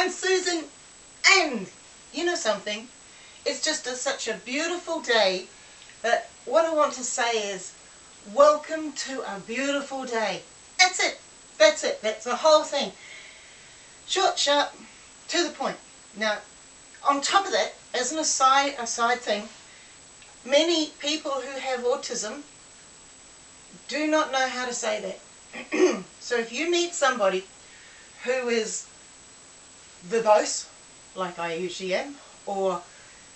I'm Susan, and you know something? It's just a, such a beautiful day that what I want to say is, welcome to a beautiful day. That's it. That's it. That's the whole thing. Short, sharp, to the point. Now, on top of that, as an aside, aside thing, many people who have autism do not know how to say that. so if you meet somebody who is verbose, like I usually am, or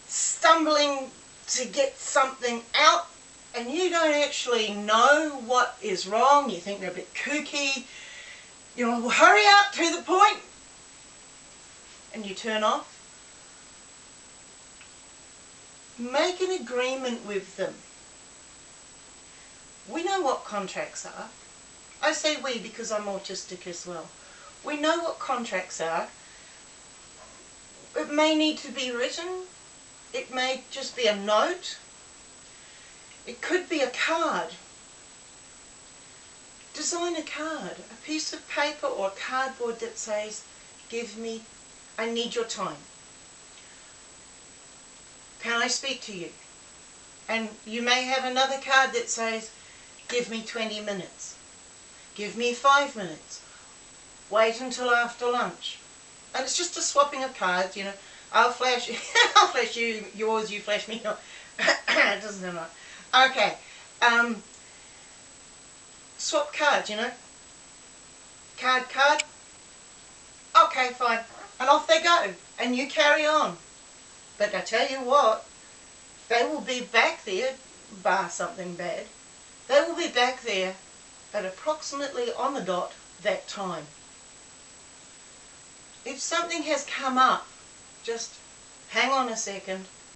stumbling to get something out and you don't actually know what is wrong, you think they're a bit kooky, you know, hurry up to the point, and you turn off. Make an agreement with them. We know what contracts are. I say we because I'm autistic as well. We know what contracts are. It may need to be written. It may just be a note. It could be a card. Design a card, a piece of paper or cardboard that says, give me, I need your time. Can I speak to you? And you may have another card that says, give me 20 minutes. Give me five minutes. Wait until after lunch. And it's just a swapping of cards, you know. I'll flash you, I'll flash you yours, you flash me. it doesn't matter. Okay. Um, swap cards, you know. Card, card. Okay, fine. And off they go. And you carry on. But I tell you what, they will be back there, bar something bad, they will be back there at approximately on the dot that time. If something has come up, just hang on a second,